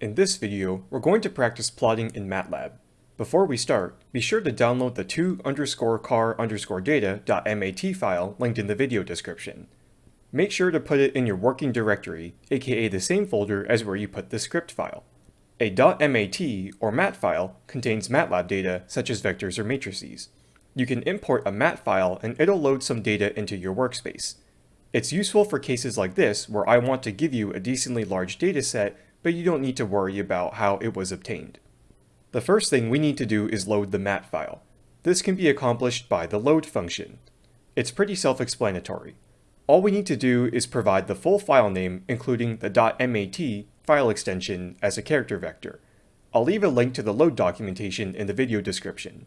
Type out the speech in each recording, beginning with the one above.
In this video, we're going to practice plotting in MATLAB. Before we start, be sure to download the 2 underscore car underscore data.mat file linked in the video description. Make sure to put it in your working directory, aka the same folder as where you put the script file. A .mat or mat file contains MATLAB data such as vectors or matrices. You can import a mat file and it'll load some data into your workspace. It's useful for cases like this where I want to give you a decently large dataset but you don't need to worry about how it was obtained. The first thing we need to do is load the mat file. This can be accomplished by the load function. It's pretty self-explanatory. All we need to do is provide the full file name including the .mat file extension as a character vector. I'll leave a link to the load documentation in the video description.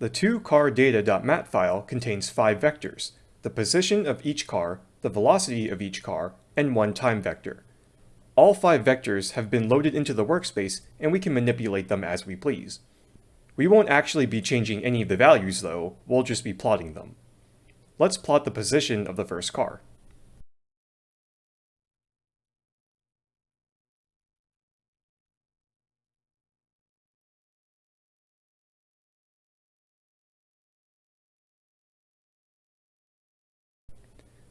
The 2cardata.mat file contains five vectors, the position of each car, the velocity of each car, and one time vector. All five vectors have been loaded into the workspace and we can manipulate them as we please. We won't actually be changing any of the values though, we'll just be plotting them. Let's plot the position of the first car.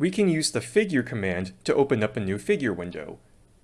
We can use the figure command to open up a new figure window.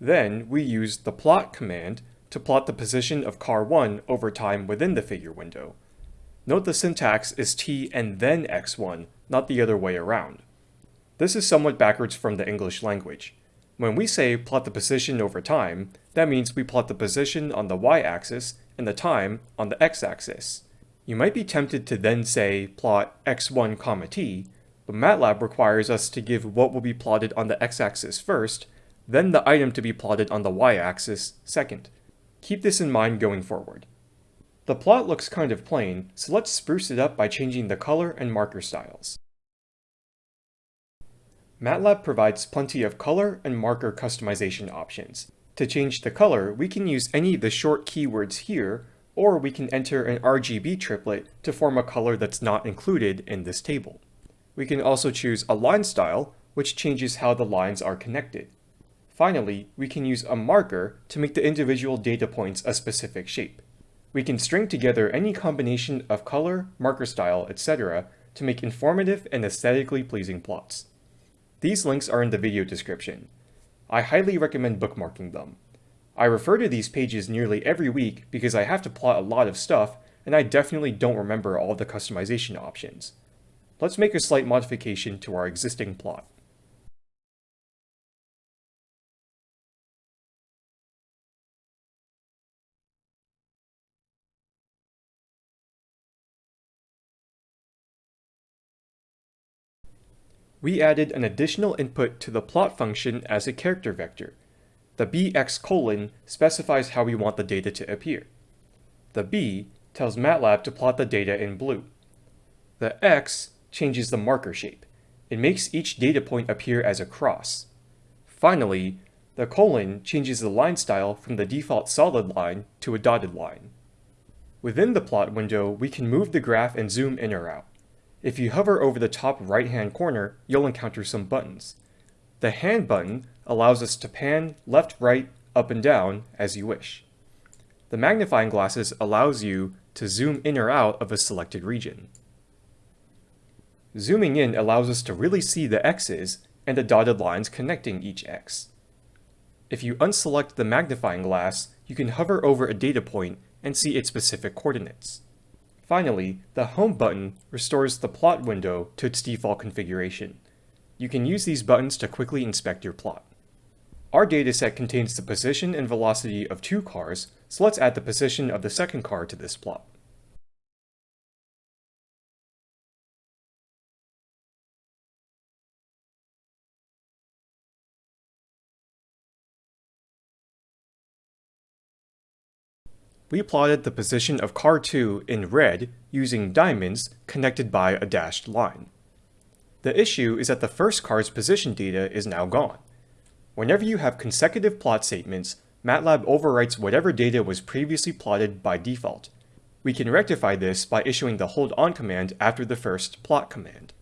Then we use the plot command to plot the position of car 1 over time within the figure window. Note the syntax is t and then x1, not the other way around. This is somewhat backwards from the English language. When we say plot the position over time, that means we plot the position on the y-axis and the time on the x-axis. You might be tempted to then say plot x1 comma t, MATLAB requires us to give what will be plotted on the x-axis first, then the item to be plotted on the y-axis second. Keep this in mind going forward. The plot looks kind of plain, so let's spruce it up by changing the color and marker styles. MATLAB provides plenty of color and marker customization options. To change the color, we can use any of the short keywords here, or we can enter an RGB triplet to form a color that's not included in this table. We can also choose a line style, which changes how the lines are connected. Finally, we can use a marker to make the individual data points a specific shape. We can string together any combination of color, marker style, etc. to make informative and aesthetically pleasing plots. These links are in the video description. I highly recommend bookmarking them. I refer to these pages nearly every week because I have to plot a lot of stuff and I definitely don't remember all the customization options. Let's make a slight modification to our existing plot. we added an additional input to the plot function as a character vector. The bx colon specifies how we want the data to appear. The b tells MATLAB to plot the data in blue. The x changes the marker shape. It makes each data point appear as a cross. Finally, the colon changes the line style from the default solid line to a dotted line. Within the plot window, we can move the graph and zoom in or out. If you hover over the top right-hand corner, you'll encounter some buttons. The hand button allows us to pan left, right, up and down as you wish. The magnifying glasses allows you to zoom in or out of a selected region. Zooming in allows us to really see the x's and the dotted lines connecting each x. If you unselect the magnifying glass, you can hover over a data point and see its specific coordinates. Finally, the Home button restores the plot window to its default configuration. You can use these buttons to quickly inspect your plot. Our dataset contains the position and velocity of two cars, so let's add the position of the second car to this plot. We plotted the position of car 2 in red using diamonds connected by a dashed line. The issue is that the first car's position data is now gone. Whenever you have consecutive plot statements, MATLAB overwrites whatever data was previously plotted by default. We can rectify this by issuing the hold on command after the first plot command.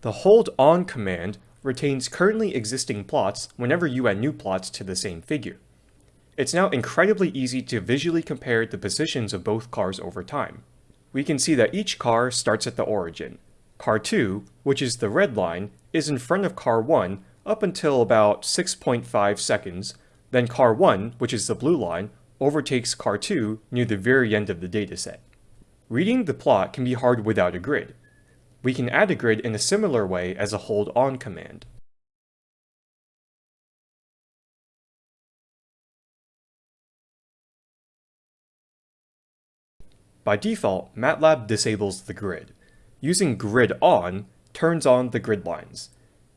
The hold on command retains currently existing plots whenever you add new plots to the same figure. It's now incredibly easy to visually compare the positions of both cars over time. We can see that each car starts at the origin. Car 2, which is the red line, is in front of car 1 up until about 6.5 seconds, then car 1, which is the blue line, overtakes car 2 near the very end of the dataset. Reading the plot can be hard without a grid, we can add a grid in a similar way as a hold on command. By default, MATLAB disables the grid. Using grid on turns on the grid lines.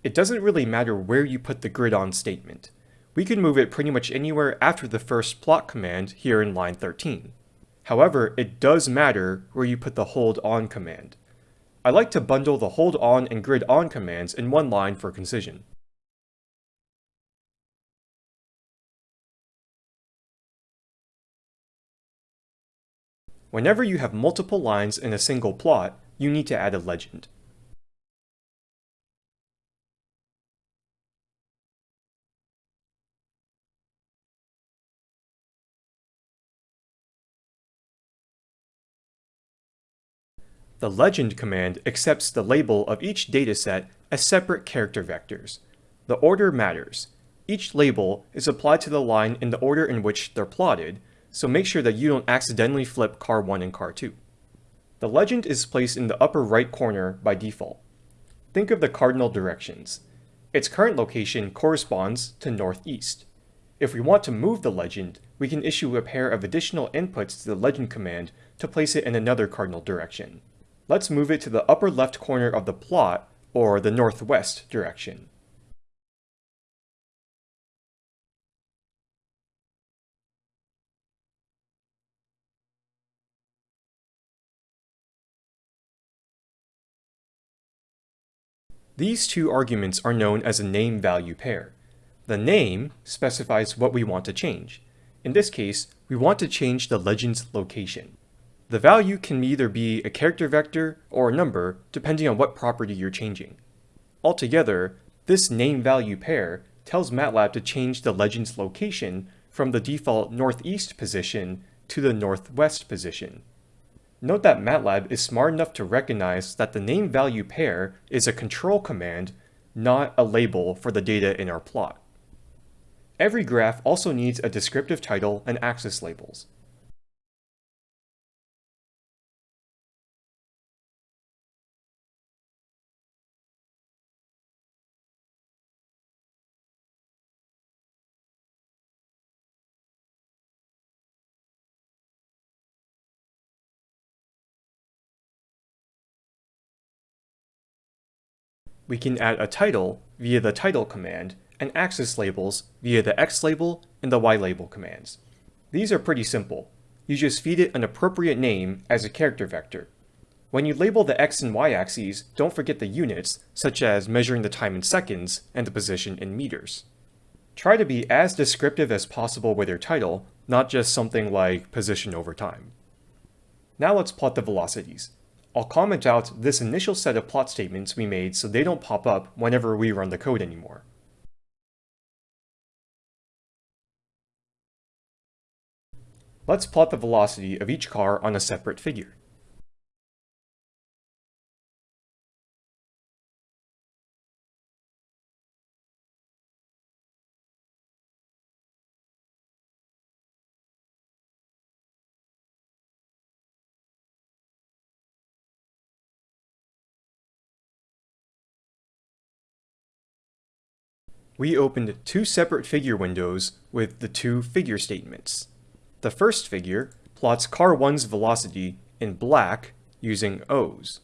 It doesn't really matter where you put the grid on statement. We can move it pretty much anywhere after the first plot command here in line 13. However, it does matter where you put the hold on command. I like to bundle the hold on and grid on commands in one line for concision. Whenever you have multiple lines in a single plot, you need to add a legend. The legend command accepts the label of each dataset as separate character vectors. The order matters. Each label is applied to the line in the order in which they're plotted, so make sure that you don't accidentally flip car 1 and car 2. The legend is placed in the upper right corner by default. Think of the cardinal directions. Its current location corresponds to northeast. If we want to move the legend, we can issue a pair of additional inputs to the legend command to place it in another cardinal direction. Let's move it to the upper left corner of the plot, or the northwest direction. These two arguments are known as a name-value pair. The name specifies what we want to change. In this case, we want to change the legend's location. The value can either be a character vector or a number, depending on what property you're changing. Altogether, this name-value pair tells MATLAB to change the legend's location from the default northeast position to the northwest position. Note that MATLAB is smart enough to recognize that the name-value pair is a control command, not a label for the data in our plot. Every graph also needs a descriptive title and axis labels. We can add a title via the title command and axis labels via the X label and the Y label commands. These are pretty simple. You just feed it an appropriate name as a character vector. When you label the X and Y axes, don't forget the units, such as measuring the time in seconds and the position in meters. Try to be as descriptive as possible with your title, not just something like position over time. Now let's plot the velocities. I'll comment out this initial set of plot statements we made so they don't pop up whenever we run the code anymore. Let's plot the velocity of each car on a separate figure. We opened two separate figure windows with the two figure statements. The first figure plots car 1's velocity in black using O's.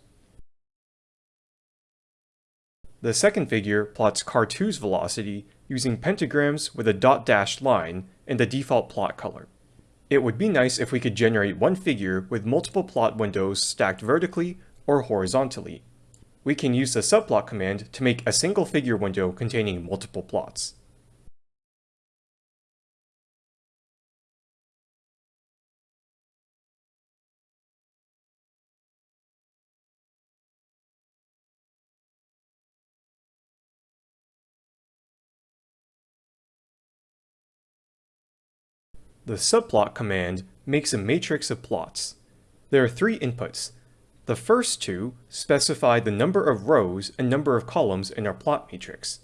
The second figure plots car 2's velocity using pentagrams with a dot dashed line in the default plot color. It would be nice if we could generate one figure with multiple plot windows stacked vertically or horizontally. We can use the subplot command to make a single figure window containing multiple plots. The subplot command makes a matrix of plots. There are three inputs. The first two specify the number of rows and number of columns in our plot matrix.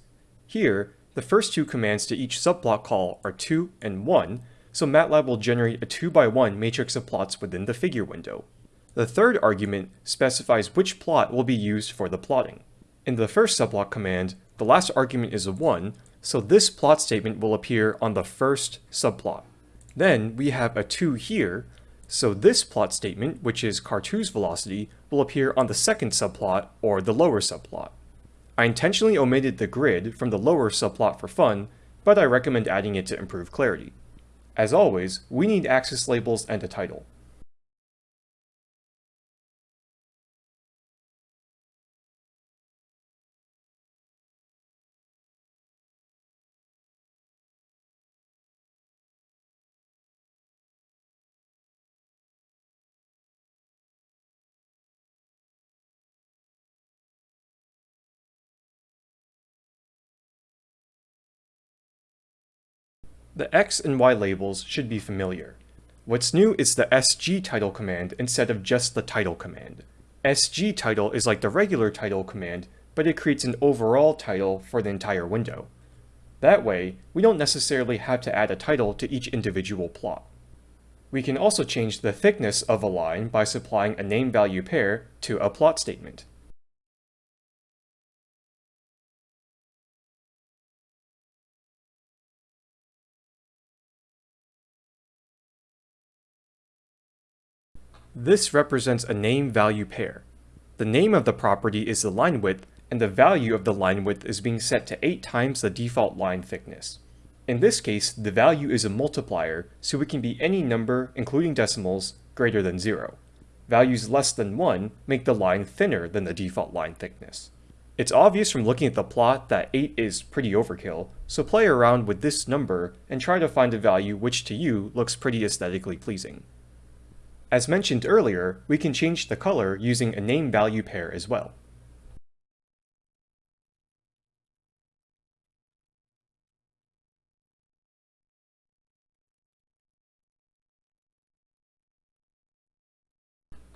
Here, the first two commands to each subplot call are 2 and 1, so MATLAB will generate a 2 by 1 matrix of plots within the figure window. The third argument specifies which plot will be used for the plotting. In the first subplot command, the last argument is a 1, so this plot statement will appear on the first subplot. Then we have a 2 here, so this plot statement, which is car2's velocity, will appear on the second subplot or the lower subplot. I intentionally omitted the grid from the lower subplot for fun, but I recommend adding it to improve clarity. As always, we need axis labels and a title. The X and Y labels should be familiar. What's new is the SG title command instead of just the title command. SG title is like the regular title command, but it creates an overall title for the entire window. That way, we don't necessarily have to add a title to each individual plot. We can also change the thickness of a line by supplying a name-value pair to a plot statement. This represents a name-value pair. The name of the property is the line width, and the value of the line width is being set to 8 times the default line thickness. In this case, the value is a multiplier, so it can be any number, including decimals, greater than 0. Values less than 1 make the line thinner than the default line thickness. It's obvious from looking at the plot that 8 is pretty overkill, so play around with this number and try to find a value which to you looks pretty aesthetically pleasing. As mentioned earlier, we can change the color using a name-value pair as well.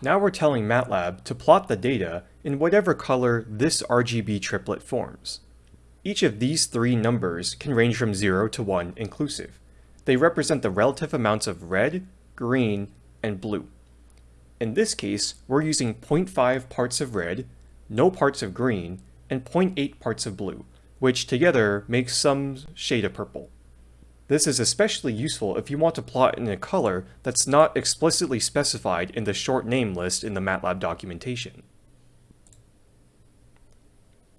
Now we're telling MATLAB to plot the data in whatever color this RGB triplet forms. Each of these three numbers can range from 0 to 1 inclusive. They represent the relative amounts of red, green, and blue. In this case, we're using 0.5 parts of red, no parts of green, and 0.8 parts of blue, which together makes some shade of purple. This is especially useful if you want to plot in a color that's not explicitly specified in the short name list in the MATLAB documentation.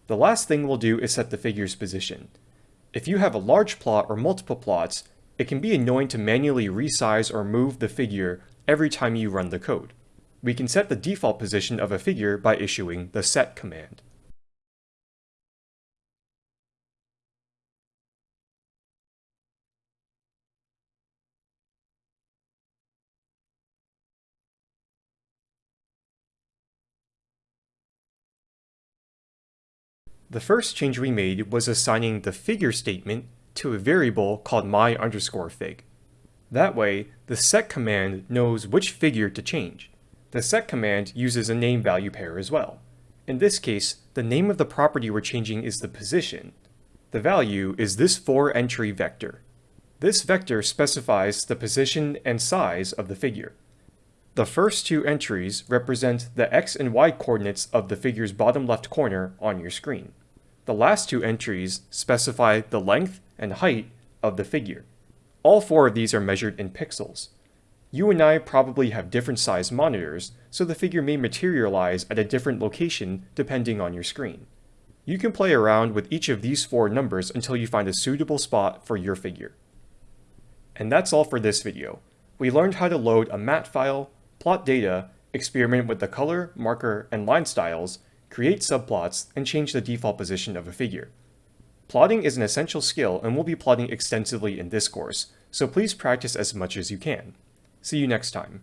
The last thing we'll do is set the figure's position. If you have a large plot or multiple plots, it can be annoying to manually resize or move the figure every time you run the code. We can set the default position of a figure by issuing the set command. The first change we made was assigning the figure statement to a variable called my underscore fig. That way, the set command knows which figure to change. The set command uses a name value pair as well. In this case, the name of the property we're changing is the position. The value is this four entry vector. This vector specifies the position and size of the figure. The first two entries represent the x and y coordinates of the figure's bottom left corner on your screen. The last two entries specify the length and height of the figure. All four of these are measured in pixels. You and I probably have different size monitors, so the figure may materialize at a different location depending on your screen. You can play around with each of these four numbers until you find a suitable spot for your figure. And that's all for this video. We learned how to load a mat file, plot data, experiment with the color, marker, and line styles, create subplots, and change the default position of a figure. Plotting is an essential skill and we'll be plotting extensively in this course, so please practice as much as you can. See you next time.